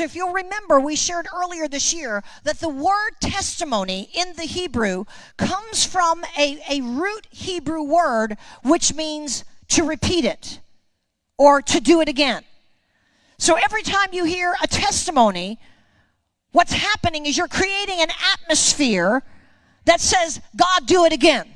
if you'll remember, we shared earlier this year that the word testimony in the Hebrew comes from a, a root Hebrew word which means to repeat it or to do it again. So every time you hear a testimony, what's happening is you're creating an atmosphere that says, God, do it again.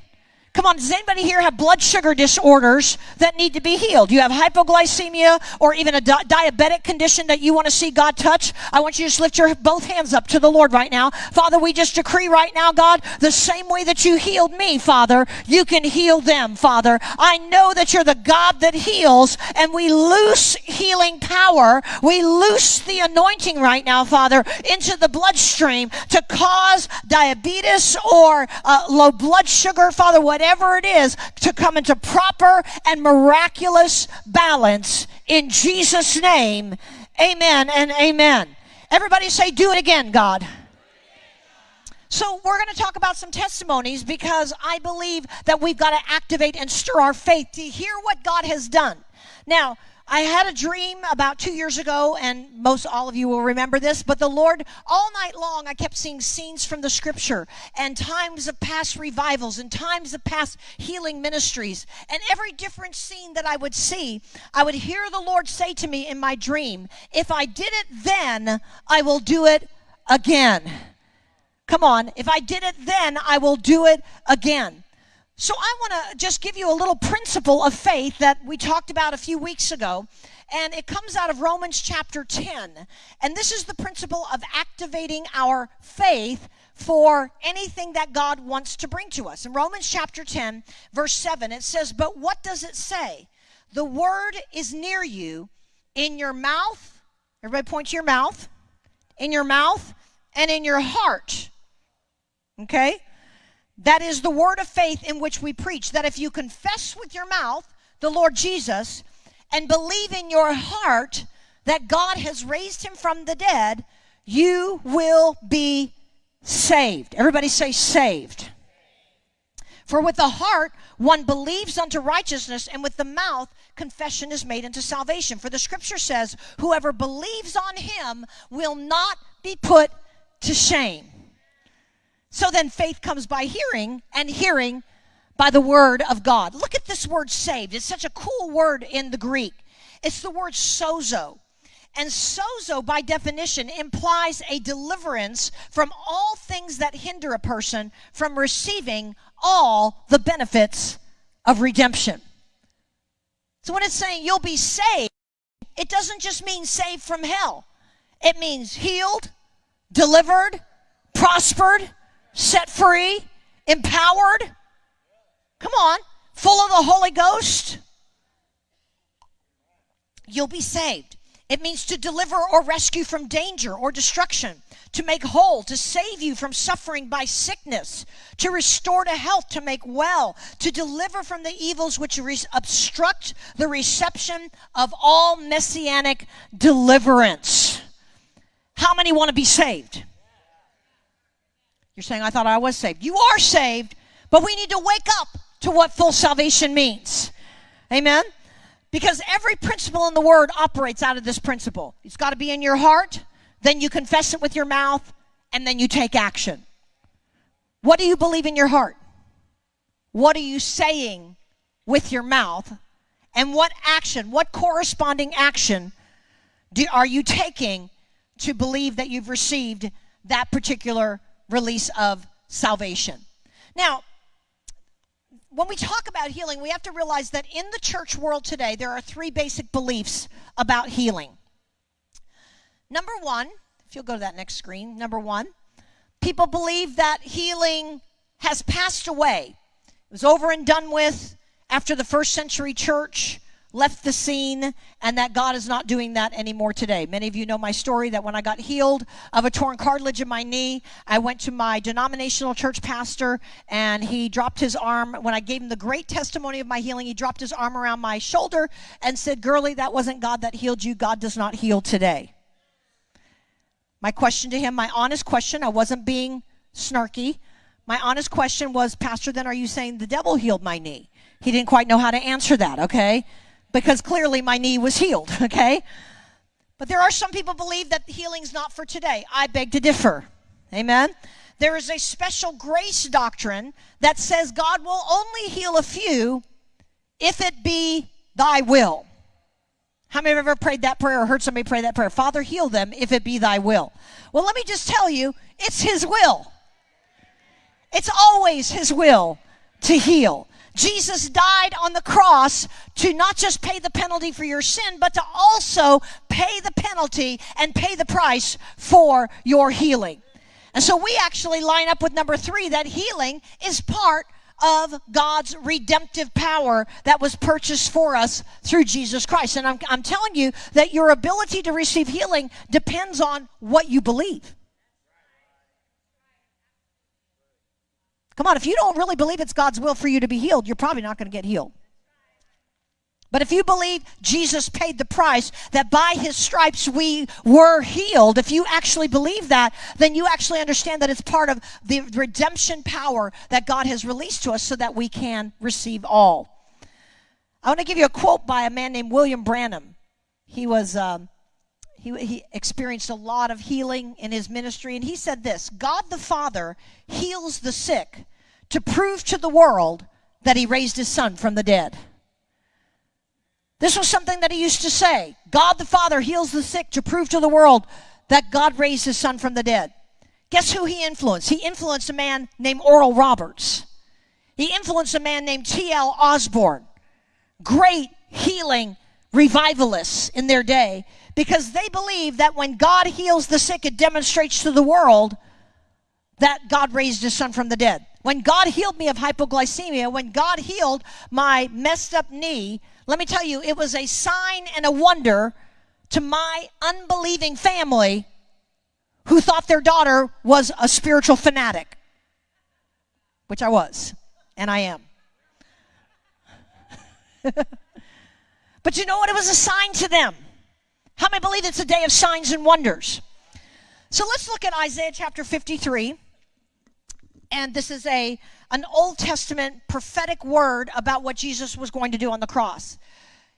Come on, does anybody here have blood sugar disorders that need to be healed? You have hypoglycemia or even a di- diabetic condition that you want to see God touch? I want you to just lift your both hands up to the Lord right now. Father, we just decree right now, God, the same way that you healed me, Father, you can heal them, Father. I know that you're the God that heals, and we loose healing power. We loose the anointing right now, Father, into the bloodstream to cause diabetes or uh, low blood sugar, Father, whatever whatever it is, to come into proper and miraculous balance in Jesus' name. Amen and amen. Everybody say, Do it again, God. So, we're going to talk about some testimonies because I believe that we've got to activate and stir our faith to hear what God has done. Now, I had a dream about two years ago, and most all of you will remember this. But the Lord, all night long, I kept seeing scenes from the scripture and times of past revivals and times of past healing ministries. And every different scene that I would see, I would hear the Lord say to me in my dream, If I did it then, I will do it again. Come on, if I did it then, I will do it again. So I want to just give you a little principle of faith that we talked about a few weeks ago. And it comes out of Romans chapter 10. And this is the principle of activating our faith for anything that God wants to bring to us. In Romans chapter 10, verse 7, it says, But what does it say? The word is near you, in your mouth. Everybody point to your mouth. In your mouth and in your heart. Okay? That is the word of faith in which we preach. That if you confess with your mouth the Lord Jesus and believe in your heart that God has raised him from the dead, you will be saved. Everybody say saved. For with the heart one believes unto righteousness, and with the mouth confession is made unto salvation. For the scripture says, Whoever believes on him will not be put to shame. So then faith comes by hearing, and hearing by the word of God. Look at this word saved. It's such a cool word in the Greek. It's the word sozo. And sozo, by definition, implies a deliverance from all things that hinder a person from receiving all the benefits of redemption. So when it's saying you'll be saved, it doesn't just mean saved from hell, it means healed, delivered, prospered, set free, empowered. Come on, full of the Holy Ghost. You'll be saved. It means to deliver or rescue from danger or destruction, to make whole, to save you from suffering by sickness, to restore to health, to make well, to deliver from the evils which obstruct the reception of all messianic deliverance. How many want to be saved? You're saying, I thought I was saved. You are saved, but we need to wake up to what full salvation means. Amen? Because every principle in the Word operates out of this principle. It's got to be in your heart, then you confess it with your mouth, and then you take action. What do you believe in your heart? What are you saying with your mouth? And what action, what corresponding action do, are you taking to believe that you've received that particular release of salvation. Now, when we talk about healing, we have to realize that in the church world today, there are three basic beliefs about healing. Number one, if you'll go to that next screen, number one, people believe that healing has passed away. It was over and done with after the first century church left the scene and that God is not doing that anymore today. Many of you know my story that when I got healed of a torn cartilage in my knee, I went to my denominational church pastor and he dropped his arm. When I gave him the great testimony of my healing, he dropped his arm around my shoulder and said, Girlie, that wasn't God that healed you. God does not heal today. My question to him, my honest question, I wasn't being snarky. My honest question was, Pastor, then are you saying the devil healed my knee? He didn't quite know how to answer that, okay? Because clearly my knee was healed, okay? But there are some people believe that healing's not for today. I beg to differ. Amen. There is a special grace doctrine that says God will only heal a few if it be thy will. How many have ever prayed that prayer or heard somebody pray that prayer? Father, heal them if it be thy will. Well, let me just tell you, it's his will. It's always his will to heal. Jesus died on the cross to not just pay the penalty for your sin, but to also pay the penalty and pay the price for your healing. And so we actually line up with number three that healing is part of God's redemptive power that was purchased for us through Jesus Christ. And I'm, I'm telling you that your ability to receive healing depends on what you believe. Come on, if you don't really believe it's God's will for you to be healed, you're probably not going to get healed. But if you believe Jesus paid the price, that by his stripes we were healed, if you actually believe that, then you actually understand that it's part of the redemption power that God has released to us so that we can receive all. I want to give you a quote by a man named William Branham. He was. Um, he, he experienced a lot of healing in his ministry, and he said this God the Father heals the sick to prove to the world that he raised his son from the dead. This was something that he used to say God the Father heals the sick to prove to the world that God raised his son from the dead. Guess who he influenced? He influenced a man named Oral Roberts. He influenced a man named T.L. Osborn. Great healing revivalists in their day because they believe that when God heals the sick, it demonstrates to the world that God raised his son from the dead. When God healed me of hypoglycemia, when God healed my messed up knee, let me tell you, it was a sign and a wonder to my unbelieving family who thought their daughter was a spiritual fanatic, which I was, and I am. but you know what? It was a sign to them. How many believe it's a day of signs and wonders? So let's look at Isaiah chapter 53 and this is a an Old Testament prophetic word about what Jesus was going to do on the cross.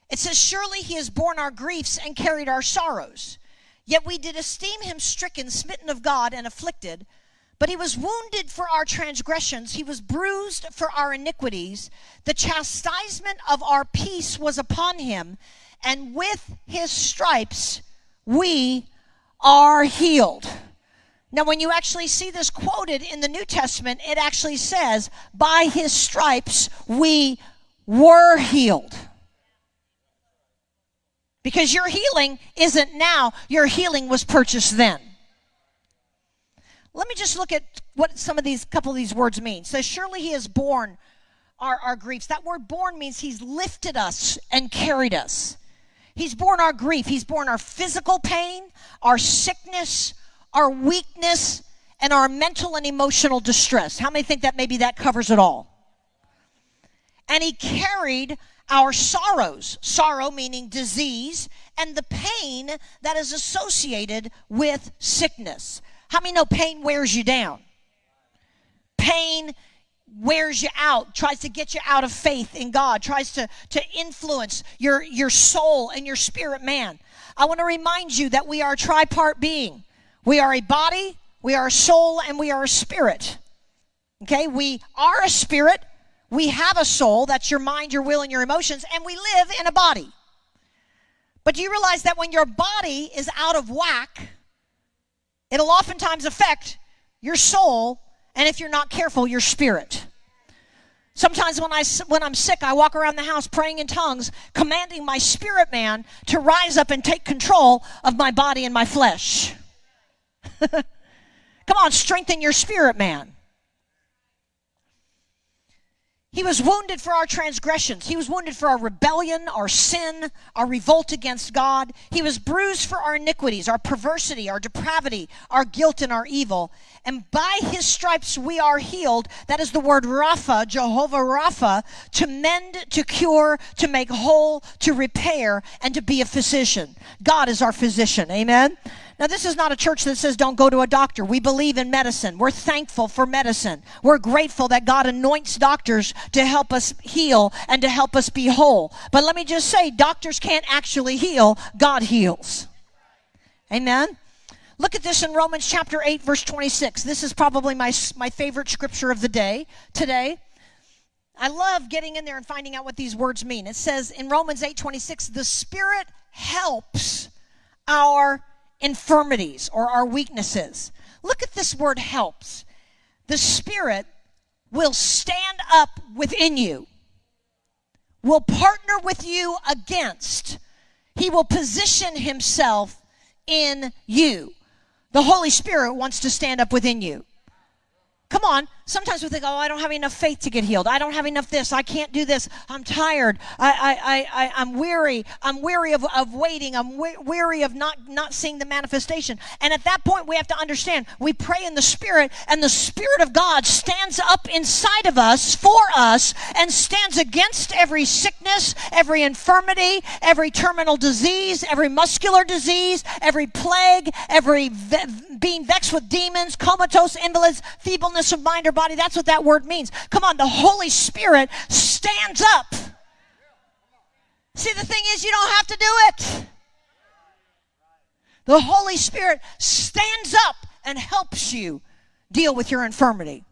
It says, Surely he has borne our griefs and carried our sorrows. Yet we did esteem him stricken, smitten of God, and afflicted. But he was wounded for our transgressions, he was bruised for our iniquities. The chastisement of our peace was upon him, and with his stripes we are healed. Now, when you actually see this quoted in the New Testament, it actually says, By his stripes we were healed. Because your healing isn't now, your healing was purchased then. Let me just look at what some of these couple of these words mean. Says, Surely he has borne our, our griefs. That word borne means he's lifted us and carried us. He's borne our grief. He's borne our physical pain, our sickness, our weakness, and our mental and emotional distress. How many think that maybe that covers it all? And he carried our sorrows, sorrow meaning disease, and the pain that is associated with sickness. How many know pain wears you down? Pain wears you out, tries to get you out of faith in God, tries to, to influence your, your soul and your spirit man. I want to remind you that we are a tripart being. We are a body, we are a soul, and we are a spirit. Okay, we are a spirit, we have a soul, that's your mind, your will, and your emotions, and we live in a body. But do you realize that when your body is out of whack, it'll oftentimes affect your soul, and if you're not careful, your spirit. Sometimes when I when I'm sick, I walk around the house praying in tongues, commanding my spirit man to rise up and take control of my body and my flesh. Come on, strengthen your spirit, man. He was wounded for our transgressions. He was wounded for our rebellion, our sin, our revolt against God. He was bruised for our iniquities, our perversity, our depravity, our guilt, and our evil. And by his stripes we are healed. That is the word Rapha, Jehovah Rapha, to mend, to cure, to make whole, to repair, and to be a physician. God is our physician. Amen. Now, this is not a church that says don't go to a doctor. We believe in medicine. We're thankful for medicine. We're grateful that God anoints doctors to help us heal and to help us be whole. But let me just say, doctors can't actually heal, God heals. Amen. Look at this in Romans chapter 8, verse 26. This is probably my, my favorite scripture of the day today. I love getting in there and finding out what these words mean. It says in Romans 8, 26, the Spirit helps our infirmities or our weaknesses. Look at this word helps. The Spirit will stand up within you, will partner with you against, He will position Himself in you. The Holy Spirit wants to stand up within you. Come on. Sometimes we think, oh, I don't have enough faith to get healed. I don't have enough this. I can't do this. I'm tired. I, I, I, I'm weary. I'm weary of, of waiting. I'm we- weary of not, not seeing the manifestation. And at that point, we have to understand we pray in the Spirit, and the Spirit of God stands up inside of us for us and stands against every sickness, every infirmity, every terminal disease, every muscular disease, every plague, every ve- being vexed with demons, comatose invalids, feebleness of mind or body. That's what that word means. Come on, the Holy Spirit stands up. See, the thing is, you don't have to do it. The Holy Spirit stands up and helps you deal with your infirmity.